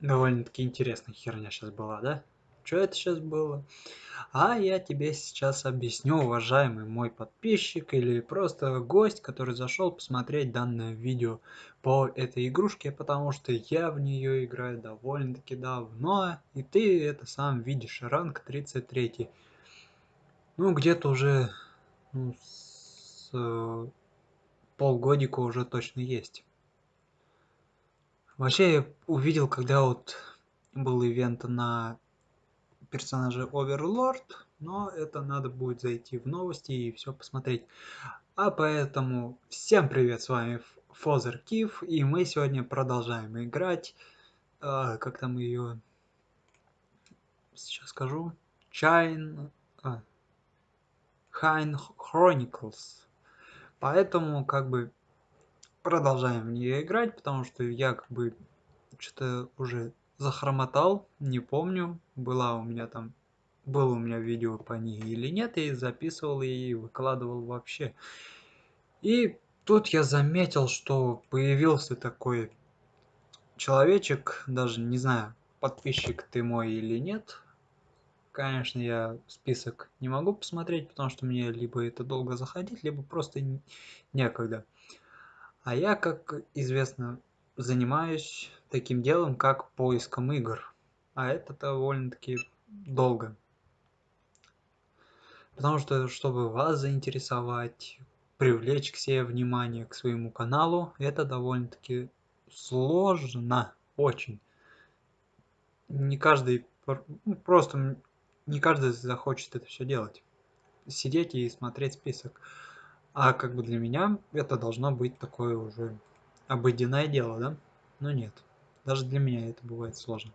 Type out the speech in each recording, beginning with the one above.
Довольно-таки интересная херня сейчас была, да? Что это сейчас было? А я тебе сейчас объясню, уважаемый мой подписчик или просто гость, который зашел посмотреть данное видео по этой игрушке, потому что я в нее играю довольно-таки давно, и ты это сам видишь, ранг 33. Ну, где-то уже ну, с э, полгодика уже точно есть. Вообще, я увидел, когда вот был ивент на персонаже Overlord, но это надо будет зайти в новости и все посмотреть. А поэтому всем привет, с вами Фозер Кив, и мы сегодня продолжаем играть, э, как там ее, сейчас скажу, а, Hine Chronicles. Поэтому, как бы, продолжаем в нее играть, потому что я как бы что-то уже захромотал, не помню, была у меня там, было у меня видео по ней или нет, и записывал и выкладывал вообще. И тут я заметил, что появился такой человечек, даже не знаю, подписчик ты мой или нет. Конечно, я список не могу посмотреть, потому что мне либо это долго заходить, либо просто некогда. А я, как известно, занимаюсь таким делом, как поиском игр. А это довольно-таки долго. Потому что, чтобы вас заинтересовать, привлечь к себе внимание к своему каналу, это довольно-таки сложно, очень. Не каждый, ну, просто не каждый захочет это все делать. Сидеть и смотреть список. А как бы для меня это должно быть такое уже обыденное дело, да? Но нет. Даже для меня это бывает сложно.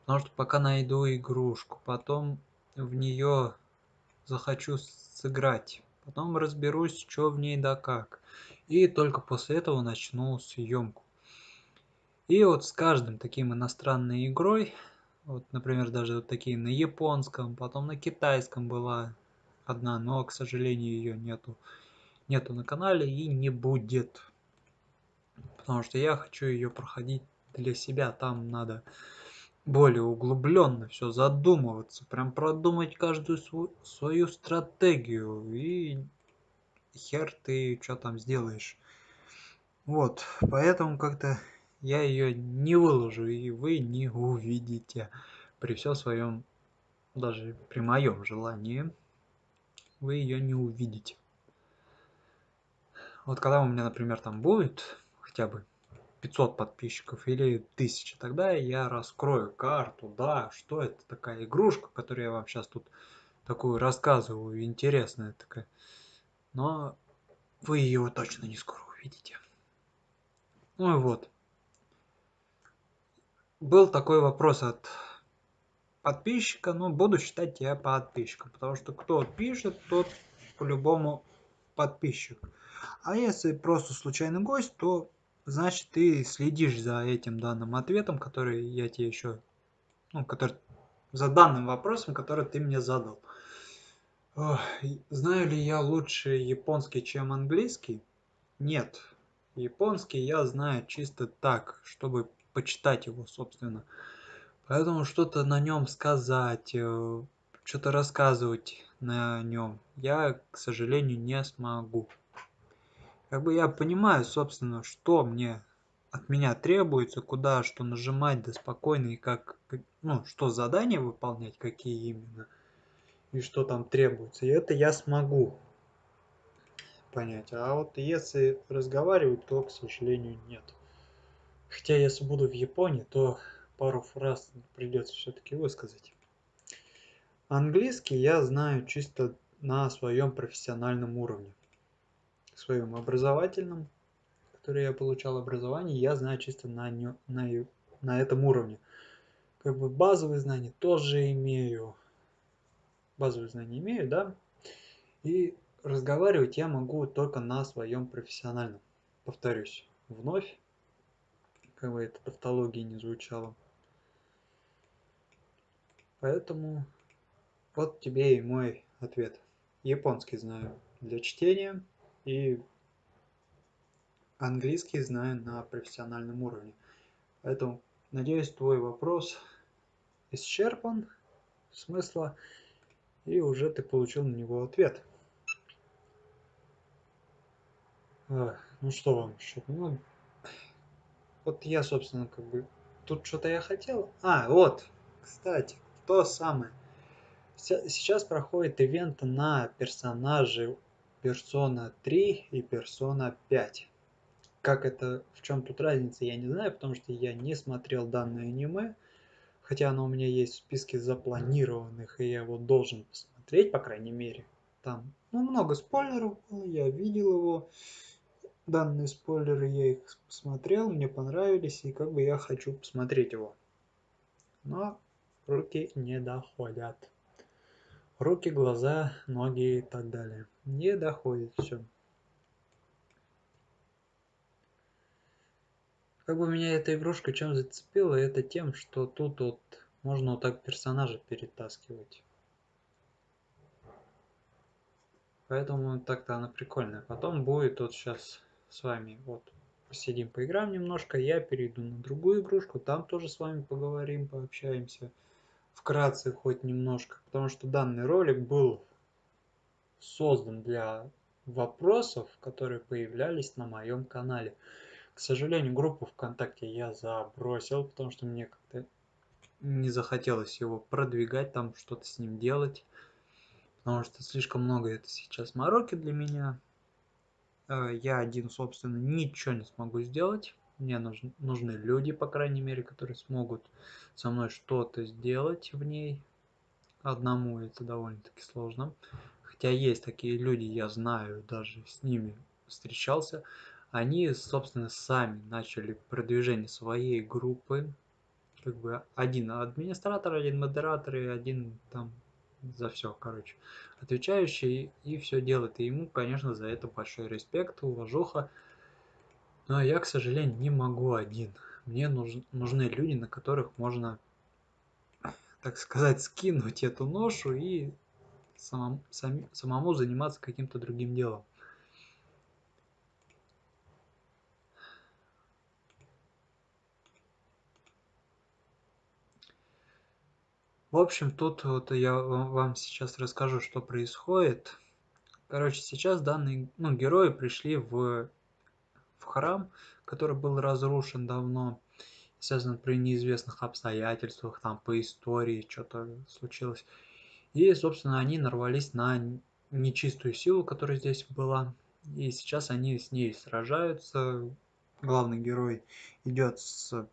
Потому что пока найду игрушку, потом в нее захочу сыграть, потом разберусь, что в ней да как. И только после этого начну съемку. И вот с каждым таким иностранной игрой, вот, например, даже вот такие на японском, потом на китайском была одна, но, к сожалению, ее нету, нету на канале и не будет. Потому что я хочу ее проходить для себя. Там надо более углубленно все задумываться, прям продумать каждую свою, свою стратегию и хер ты что там сделаешь. Вот, поэтому как-то я ее не выложу и вы не увидите при всем своем, даже при моем желании вы ее не увидите. Вот когда у меня, например, там будет хотя бы 500 подписчиков или 1000, тогда я раскрою карту, да, что это такая игрушка, которую я вам сейчас тут такую рассказываю, интересная такая. Но вы ее точно не скоро увидите. Ну и вот. Был такой вопрос от подписчика, но буду считать тебя подписчиком, потому что кто пишет, тот по-любому подписчик. А если просто случайный гость, то значит ты следишь за этим данным ответом, который я тебе еще, ну, который, за данным вопросом, который ты мне задал. Ох, знаю ли я лучше японский, чем английский? Нет. Японский я знаю чисто так, чтобы почитать его, собственно. Поэтому что-то на нем сказать, э, что-то рассказывать на нем я, к сожалению, не смогу. Как бы я понимаю, собственно, что мне от меня требуется, куда что нажимать, да спокойно, и как, ну, что задания выполнять, какие именно, и что там требуется. И это я смогу понять. А вот если разговаривать, то, к сожалению, нет. Хотя если буду в Японии, то пару фраз придется все-таки высказать. Английский я знаю чисто на своем профессиональном уровне. Своем образовательном, который я получал образование, я знаю чисто на, на, на этом уровне. Как бы базовые знания тоже имею. Базовые знания имею, да. И разговаривать я могу только на своем профессиональном. Повторюсь, вновь, как бы это тавтология не звучало. Поэтому вот тебе и мой ответ. Японский знаю для чтения и английский знаю на профессиональном уровне. Поэтому Надеюсь, твой вопрос исчерпан смысла, и уже ты получил на него ответ. Ну что вам еще? Ну, вот я, собственно, как бы... Тут что-то я хотел. А, вот, кстати, то самое. Сейчас проходит ивент на персонажи Persona 3 и Persona 5. Как это, в чем тут разница, я не знаю, потому что я не смотрел данное аниме. Хотя оно у меня есть в списке запланированных, и я его должен посмотреть, по крайней мере. Там, ну, много спойлеров было, я видел его данные спойлеры я их посмотрел, мне понравились, и как бы я хочу посмотреть его. Но руки не доходят. Руки, глаза, ноги и так далее. Не доходит все. Как бы меня эта игрушка чем зацепила, это тем, что тут вот можно вот так персонажа перетаскивать. Поэтому так-то она прикольная. Потом будет вот сейчас с вами вот посидим, поиграем немножко, я перейду на другую игрушку, там тоже с вами поговорим, пообщаемся. Вкратце хоть немножко, потому что данный ролик был создан для вопросов, которые появлялись на моем канале. К сожалению, группу ВКонтакте я забросил, потому что мне как-то не захотелось его продвигать, там что-то с ним делать. Потому что слишком много это сейчас мороки для меня. Э, я один, собственно, ничего не смогу сделать. Мне нужны, нужны люди, по крайней мере, которые смогут со мной что-то сделать в ней. Одному это довольно-таки сложно. Хотя есть такие люди, я знаю, даже с ними встречался. Они, собственно, сами начали продвижение своей группы. Как бы один администратор, один модератор и один там за все, короче, отвечающий и все делает. И ему, конечно, за это большой респект, уважуха. Но я, к сожалению, не могу один. Мне нуж, нужны люди, на которых можно, так сказать, скинуть эту ношу и самому, сам, самому заниматься каким-то другим делом. В общем, тут вот я вам сейчас расскажу, что происходит. Короче, сейчас данные ну, герои пришли в, храм, который был разрушен давно. Связано при неизвестных обстоятельствах, там по истории что-то случилось. И, собственно, они нарвались на нечистую силу, которая здесь была. И сейчас они с ней сражаются. Главный герой идет с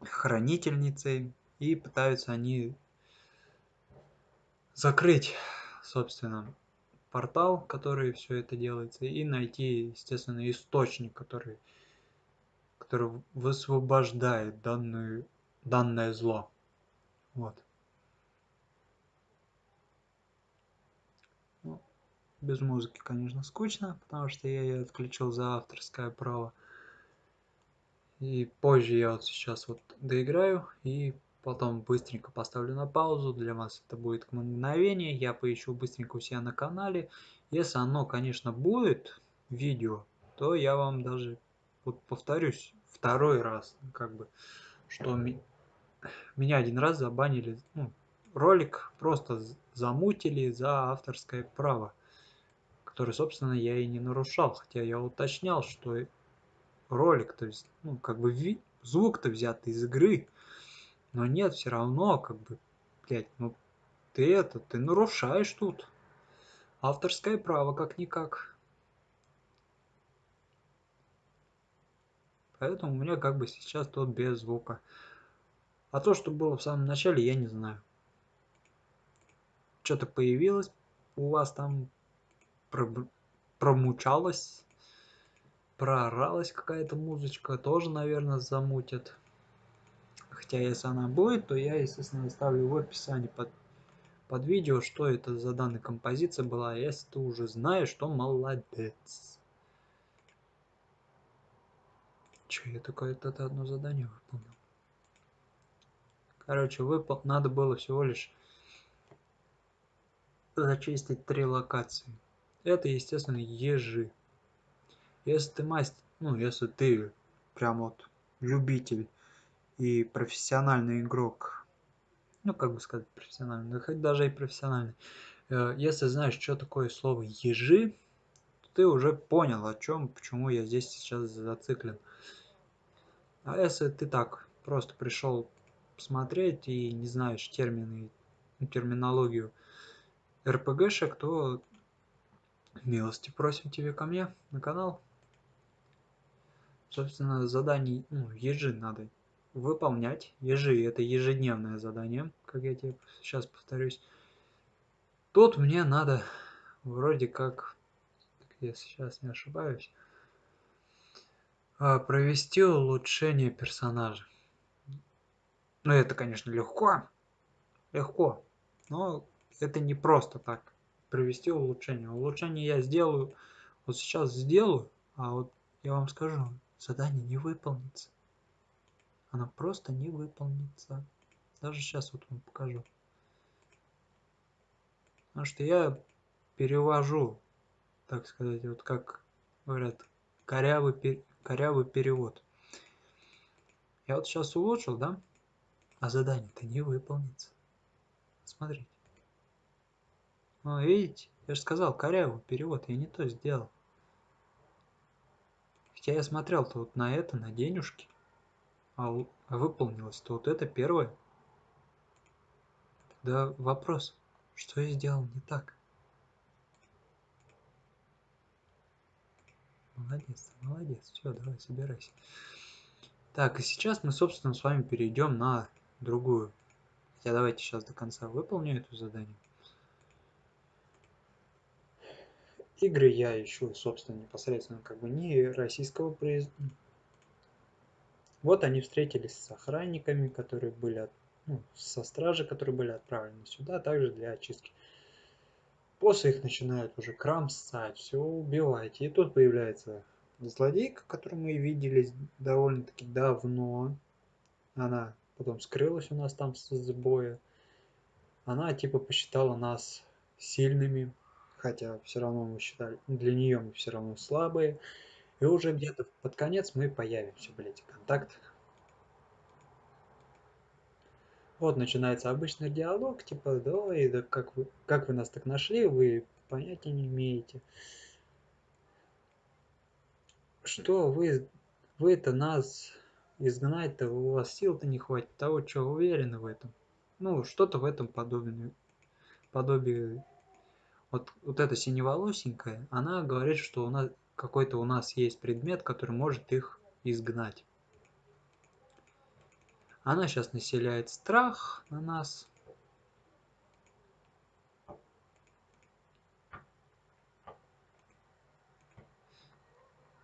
хранительницей. И пытаются они закрыть, собственно, портал, который все это делается, и найти, естественно, источник, который, который высвобождает данную, данное зло. Вот. Ну, без музыки, конечно, скучно, потому что я ее отключил за авторское право. И позже я вот сейчас вот доиграю и потом быстренько поставлю на паузу, для вас это будет мгновение, я поищу быстренько у себя на канале, если оно, конечно, будет видео, то я вам даже, вот повторюсь, второй раз, как бы, что ми меня один раз забанили, ну, ролик просто замутили за авторское право, который, собственно, я и не нарушал, хотя я уточнял, что ролик, то есть, ну, как бы звук-то взят из игры, но нет, все равно, как бы, блядь, ну ты это, ты нарушаешь тут. Авторское право как-никак. Поэтому у меня как бы сейчас тут без звука. А то, что было в самом начале, я не знаю. Что-то появилось у вас там, промучалось, прооралась какая-то музычка, тоже, наверное, замутят. Хотя если она будет, то я, естественно, оставлю в описании под, под видео, что это за данная композиция была. А если ты уже знаешь, то молодец. Че, я только это, одно задание выполнил. Короче, выпол... надо было всего лишь зачистить три локации. Это, естественно, ежи. Если ты мастер, ну, если ты прям вот любитель и профессиональный игрок, ну, как бы сказать, профессиональный, да хоть даже и профессиональный, э, если знаешь, что такое слово ежи, ты уже понял, о чем, почему я здесь сейчас зациклен. А если ты так просто пришел посмотреть и не знаешь термины, терминологию РПГшек, то милости просим тебе ко мне на канал. Собственно, заданий, ну, ежи надо выполнять. Ежи – это ежедневное задание, как я тебе сейчас повторюсь. Тут мне надо вроде как, если сейчас не ошибаюсь, а, провести улучшение персонажа. Ну, это, конечно, легко. Легко. Но это не просто так. Провести улучшение. Улучшение я сделаю. Вот сейчас сделаю. А вот я вам скажу, задание не выполнится. Она просто не выполнится. Даже сейчас вот вам покажу. Потому что я перевожу, так сказать, вот как говорят, корявый, корявый перевод. Я вот сейчас улучшил, да? А задание-то не выполнится. Смотрите. Ну, видите? Я же сказал, корявый перевод. Я не то сделал. Хотя я смотрел-то вот на это, на денежки. А, а выполнилось-то вот это первое. Тогда вопрос. Что я сделал не так? Молодец, молодец. Все, давай, собирайся. Так, и сейчас мы, собственно, с вами перейдем на другую. Хотя давайте сейчас до конца выполню это задание. Игры я ищу, собственно, непосредственно как бы не российского производства. Вот они встретились с охранниками, которые были, ну, со стражи, которые были отправлены сюда, также для очистки. После их начинают уже кромсать, все убивать. И тут появляется злодейка, которую мы видели довольно-таки давно. Она потом скрылась у нас там с боя. Она типа посчитала нас сильными, хотя все равно мы считали, для нее мы все равно слабые. И уже где-то под конец мы появимся, блядь, контакт. Вот начинается обычный диалог, типа, да, и да, как вы, как вы нас так нашли, вы понятия не имеете. Что вы, вы-то нас изгнать-то, у вас сил-то не хватит, того, что уверены в этом. Ну, что-то в этом подобное, подобие. Вот, вот эта синеволосенькая, она говорит, что у нас какой-то у нас есть предмет, который может их изгнать. Она сейчас населяет страх на нас.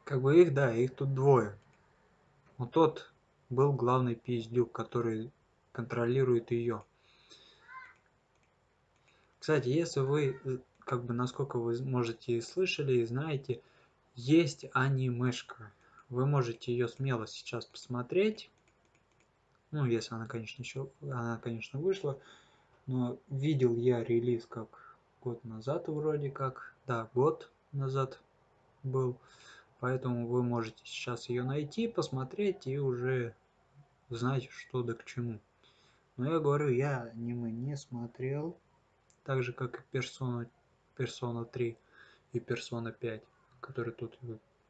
Как бы их, да, их тут двое. Вот тот был главный пиздюк, который контролирует ее. Кстати, если вы, э, как бы, насколько вы можете слышали и знаете, есть анимешка. Вы можете ее смело сейчас посмотреть. Ну, если она, конечно, еще, она, конечно, вышла. Но видел я релиз как год назад вроде как. Да, год назад был. Поэтому вы можете сейчас ее найти, посмотреть и уже знать, что да к чему. Но я говорю, я аниме не смотрел. Так же, как и Persona, Persona 3 и Persona 5 который тут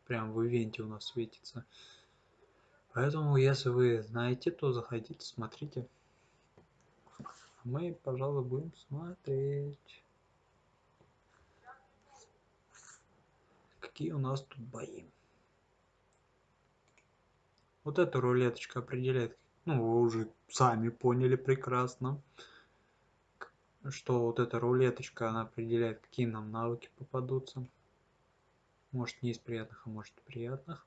прям в ивенте у нас светится. Поэтому, если вы знаете, то заходите, смотрите. Мы, пожалуй, будем смотреть. Какие у нас тут бои. Вот эта рулеточка определяет, ну, вы уже сами поняли прекрасно, что вот эта рулеточка, она определяет, какие нам навыки попадутся. Может не из приятных, а может приятных.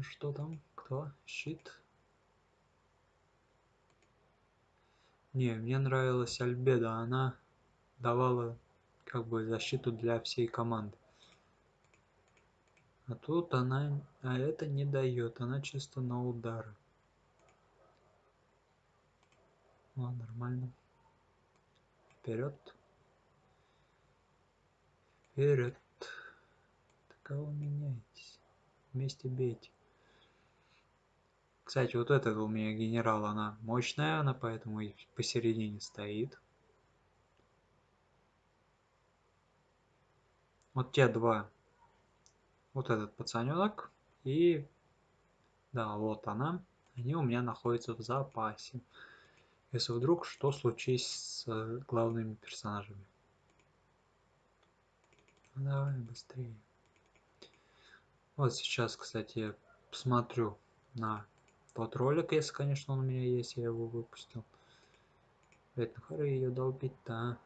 Что там? Кто? Щит? Не, мне нравилась Альбеда. Она давала как бы защиту для всей команды. А тут она, а это не дает, она чисто на удары. Ну, нормально. Вперед. Вперед. Кого меняетесь? Вместе бейте. Кстати, вот этот у меня генерал, она мощная, она поэтому и посередине стоит. Вот те два. Вот этот пацаненок и... Да, вот она. Они у меня находятся в запасе. Если вдруг что случись с главными персонажами. Давай быстрее. Вот сейчас, кстати, посмотрю на тот ролик, если, конечно, он у меня есть, я его выпустил. Это хоры ее долбить-то.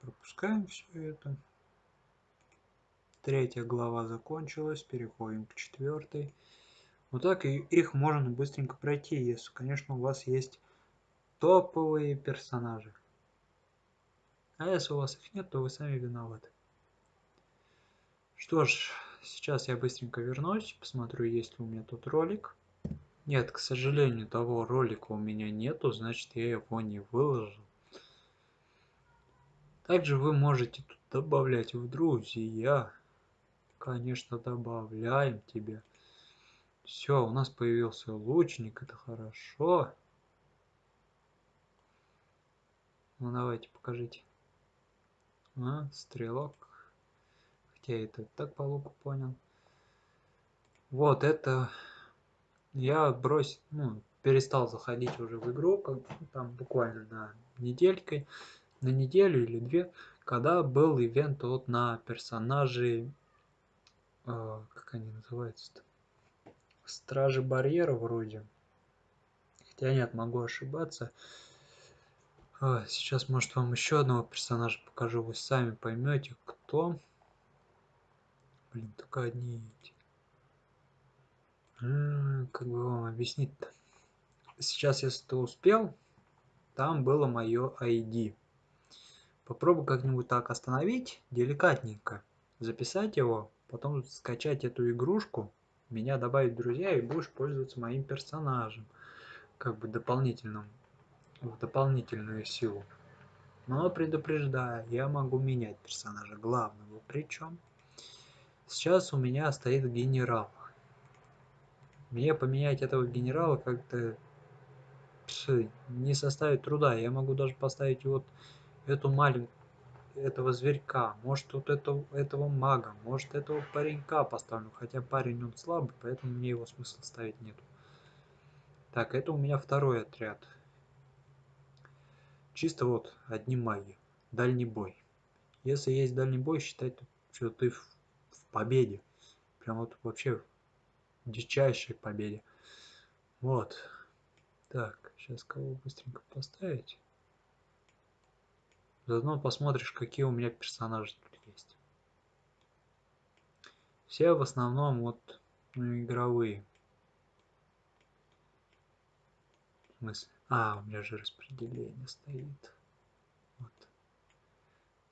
Пропускаем все это. Третья глава закончилась, переходим к четвертой. Вот так и их можно быстренько пройти, если, конечно, у вас есть топовые персонажи. А если у вас их нет, то вы сами виноваты. Что ж, Сейчас я быстренько вернусь, посмотрю, есть ли у меня тут ролик. Нет, к сожалению, того ролика у меня нету, значит я его не выложил. Также вы можете тут добавлять в друзья. Конечно, добавляем тебя. Все, у нас появился лучник, это хорошо. Ну давайте, покажите. А, стрелок я это так по луку понял. Вот это я бросил, ну, перестал заходить уже в игру, как там буквально на неделькой, на неделю или две, когда был ивент вот на персонажей, э, как они называются-то, Стражи Барьера вроде. Хотя нет, могу ошибаться. А, сейчас, может, вам еще одного персонажа покажу, вы сами поймете, кто. Блин, только одни эти. Как бы вам объяснить-то? Сейчас, если ты успел, там было мое ID. Попробуй как-нибудь так остановить, деликатненько. Записать его, потом скачать эту игрушку, меня добавить в друзья и будешь пользоваться моим персонажем. Как бы дополнительным, в дополнительную силу. Но предупреждаю, я могу менять персонажа главного. Причем Сейчас у меня стоит генерал. Мне поменять этого генерала как-то не составит труда. Я могу даже поставить вот эту маленькую этого зверька, может вот этого, этого мага, может этого паренька поставлю, хотя парень он слабый, поэтому мне его смысла ставить нету. Так, это у меня второй отряд. Чисто вот одни маги. Дальний бой. Если есть дальний бой, считай, что ты победе. Прям вот вообще дичайшей победе. Вот. Так, сейчас кого быстренько поставить. Заодно посмотришь, какие у меня персонажи тут есть. Все в основном вот ну, игровые. В смысле? А, у меня же распределение стоит. Вот.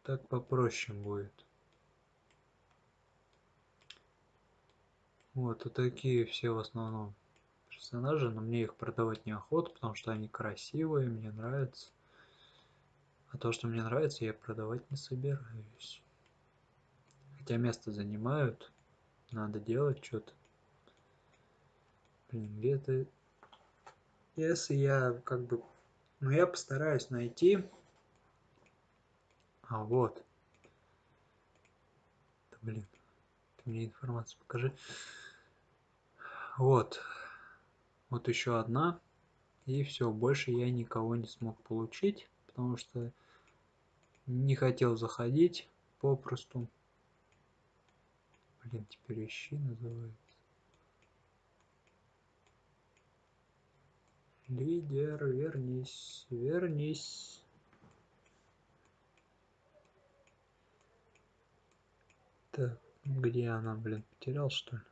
Так попроще будет. Вот, и такие все в основном персонажи, но мне их продавать неохота, потому что они красивые, мне нравятся. А то, что мне нравится, я продавать не собираюсь. Хотя место занимают, надо делать что-то. Блин, где-то... Если я как бы... Ну, я постараюсь найти... А, вот. Да, блин. Ты мне информацию покажи. Вот. Вот еще одна. И все, больше я никого не смог получить, потому что не хотел заходить попросту. Блин, теперь ищи называется. Лидер, вернись, вернись. Так, где она, блин, потерял что ли?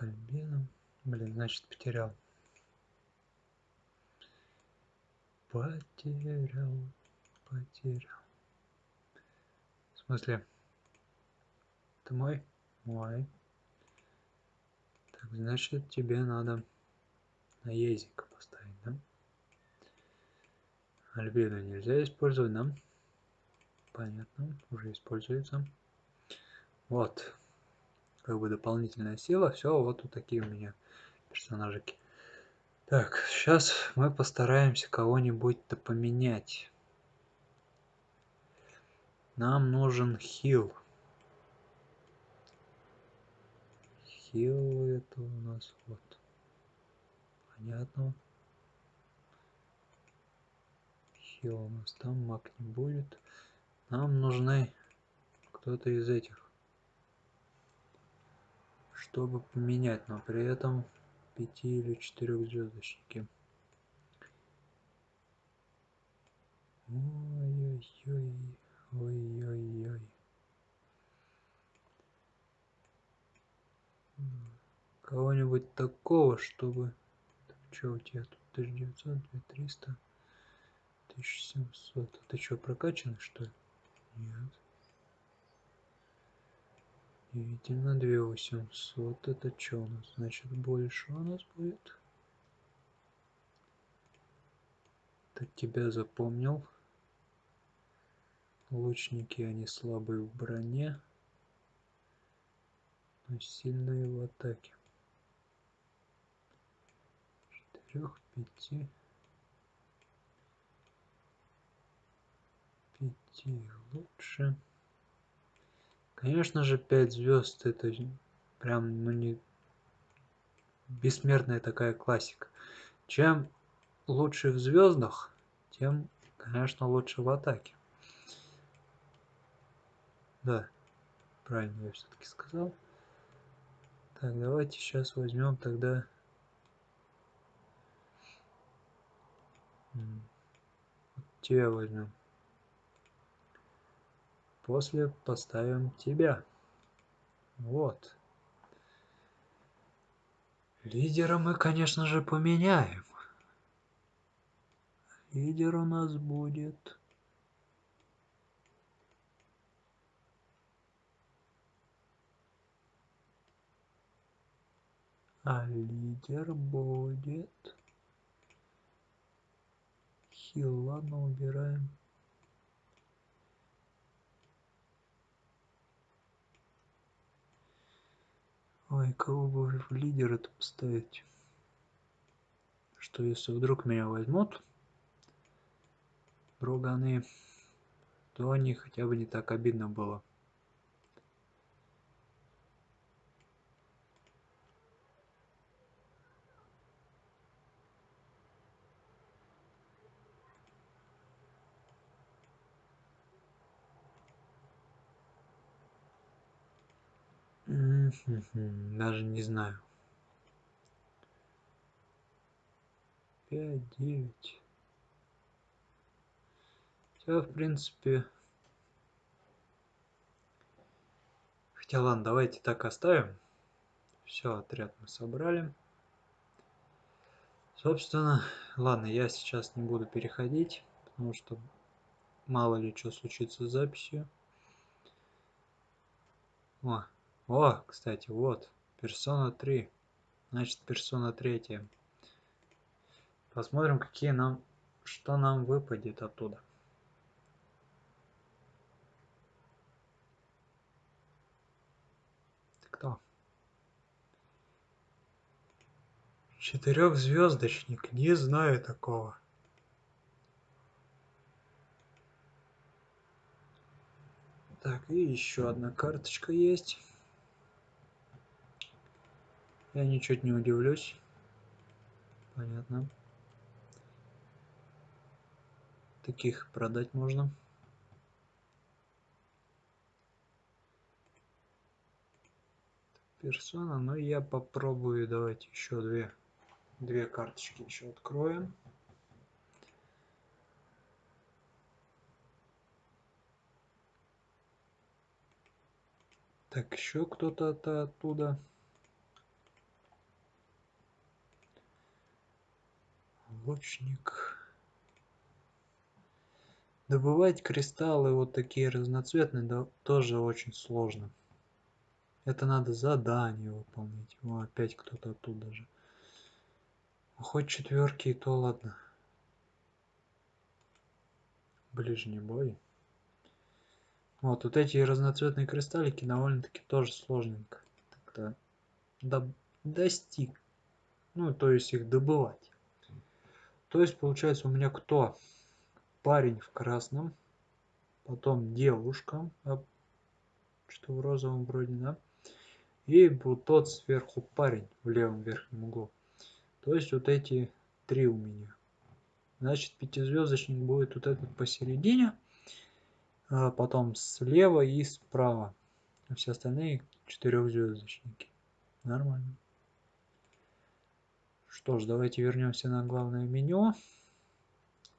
Альбином. Блин, значит потерял. Потерял, потерял. В смысле? Ты мой? Мой. Так, значит тебе надо наездника поставить, да? Альбеда нельзя использовать, да? Понятно, уже используется. Вот. Как бы дополнительная сила. Все, вот вот такие у меня персонажики. Так, сейчас мы постараемся кого-нибудь-то поменять. Нам нужен хил. Хил это у нас вот. Понятно. Хил у нас там, маг не будет. Нам нужны кто-то из этих. Чтобы поменять, но при этом пяти или четырех звездочники. Ой-ой-ой, ой-ой-ой. Кого-нибудь такого, чтобы... Что у тебя тут? 1900, 2300, 1700. А ты что, прокачанный, что ли? Нет. Действительно, 2800. Это что у нас? Значит, больше у нас будет. Так тебя запомнил. Лучники, они слабые в броне, но сильные в атаке. Четырех, пяти. Пяти лучше. Конечно же, 5 звезд это прям, ну не бессмертная такая классика. Чем лучше в звездах, тем, конечно, лучше в атаке. Да, правильно я все-таки сказал. Так, давайте сейчас возьмем тогда... Тебя возьмем. После поставим тебя. Вот. Лидера мы, конечно же, поменяем. Лидер у нас будет... А лидер будет... Хил, ладно, убираем. Ой, кого бы в лидера-то поставить? Что если вдруг меня возьмут друганы, то они хотя бы не так обидно было. Даже не знаю. Пять, девять. Все, в принципе. Хотя ладно, давайте так оставим. Все, отряд мы собрали. Собственно, ладно, я сейчас не буду переходить, потому что мало ли что случится с записью. О, о, кстати, вот, персона 3. Значит, персона 3. Посмотрим, какие нам, что нам выпадет оттуда. Кто? Четырехзвездочник, не знаю такого. Так, и еще одна карточка есть. Я ничуть не удивлюсь. Понятно. Таких продать можно. Персона, но я попробую. Давайте еще две, две карточки еще откроем. Так, еще кто-то оттуда. Лучник. Добывать кристаллы вот такие разноцветные да, тоже очень сложно. Это надо задание выполнить. О, опять кто-то оттуда же. Хоть четверки, и то ладно. Ближний бой. Вот, вот эти разноцветные кристаллики довольно-таки тоже сложненько. Так-то до достиг. Ну, то есть их добывать. То есть, получается, у меня кто? Парень в красном, потом девушка, а, что в розовом вроде, да? И вот тот сверху парень в левом верхнем углу. То есть вот эти три у меня. Значит, пятизвездочник будет вот этот посередине а потом слева и справа. А все остальные четырехзвездочники. Нормально. Что ж, давайте вернемся на главное меню.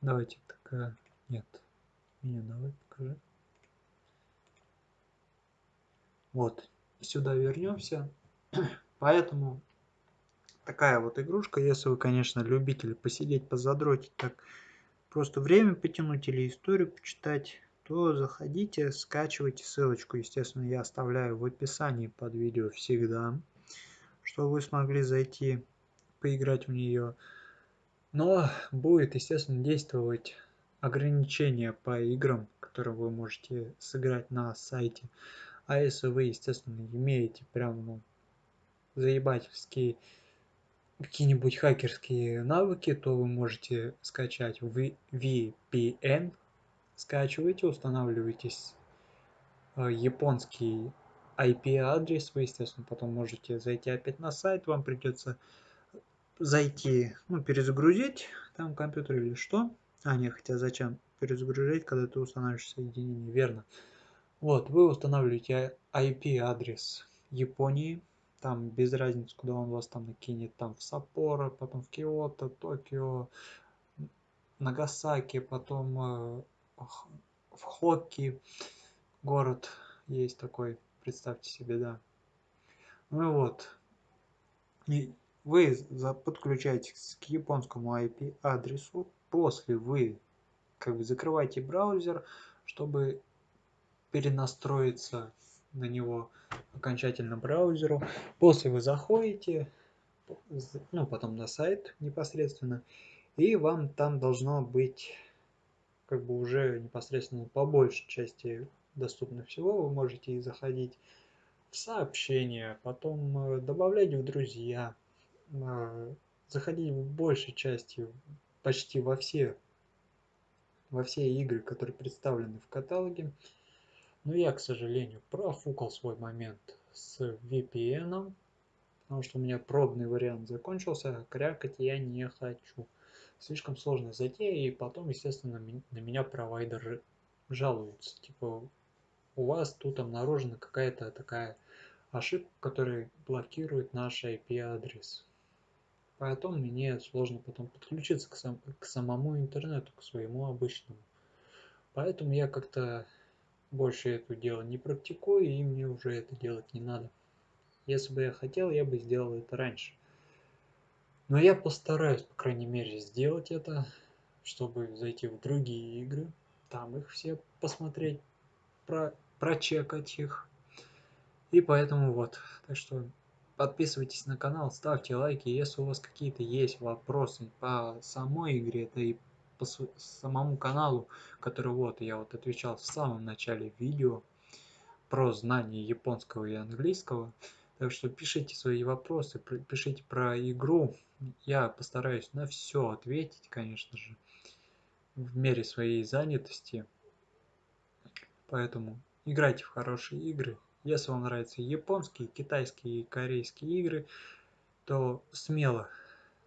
Давайте такая... Нет. Меню давай покажи. Вот. Сюда вернемся. Поэтому такая вот игрушка, если вы, конечно, любитель посидеть, позадротить, так просто время потянуть или историю почитать, то заходите, скачивайте ссылочку, естественно, я оставляю в описании под видео всегда, чтобы вы смогли зайти, поиграть в нее. Но будет, естественно, действовать ограничения по играм, которые вы можете сыграть на сайте. А если вы, естественно, имеете прям ну, заебательские какие-нибудь хакерские навыки, то вы можете скачать VPN скачиваете, устанавливаетесь э, японский IP-адрес, вы, естественно, потом можете зайти опять на сайт, вам придется зайти, ну, перезагрузить там компьютер или что. А, не, хотя зачем перезагружать, когда ты устанавливаешь соединение, верно. Вот, вы устанавливаете IP-адрес Японии, там без разницы, куда он вас там накинет, там в Саппоро, потом в Киото, Токио, Нагасаки, потом э, в Хокки город есть такой, представьте себе, да. Ну и вот, и вы подключаетесь к японскому IP адресу, после вы как бы закрываете браузер, чтобы перенастроиться на него окончательно браузеру. После вы заходите, ну потом на сайт непосредственно, и вам там должно быть как бы уже непосредственно по большей части доступно всего. Вы можете заходить в сообщения, потом э, добавлять в друзья, заходить в большей части почти во все, во все игры, которые представлены в каталоге. Но я, к сожалению, профукал свой момент с VPN, потому что у меня пробный вариант закончился, а крякать я не хочу слишком сложная затея, и потом, естественно, на меня провайдер жалуется. Типа, у вас тут обнаружена какая-то такая ошибка, которая блокирует наш IP-адрес. Поэтому мне сложно потом подключиться к, сам, к самому интернету, к своему обычному. Поэтому я как-то больше это дело не практикую, и мне уже это делать не надо. Если бы я хотел, я бы сделал это раньше. Но я постараюсь, по крайней мере, сделать это, чтобы зайти в другие игры, там их все посмотреть, про, прочекать их. И поэтому вот, так что подписывайтесь на канал, ставьте лайки, если у вас какие-то есть вопросы по самой игре, да и по самому каналу, который вот я вот отвечал в самом начале видео про знание японского и английского. Так что пишите свои вопросы, пишите про игру. Я постараюсь на все ответить, конечно же, в мере своей занятости. Поэтому играйте в хорошие игры. Если вам нравятся японские, китайские и корейские игры, то смело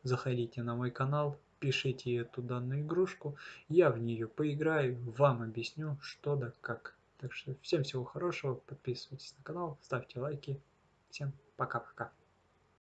заходите на мой канал, пишите эту данную игрушку, я в нее поиграю, вам объясню, что да как. Так что всем всего хорошего, подписывайтесь на канал, ставьте лайки. Всем пока-пока.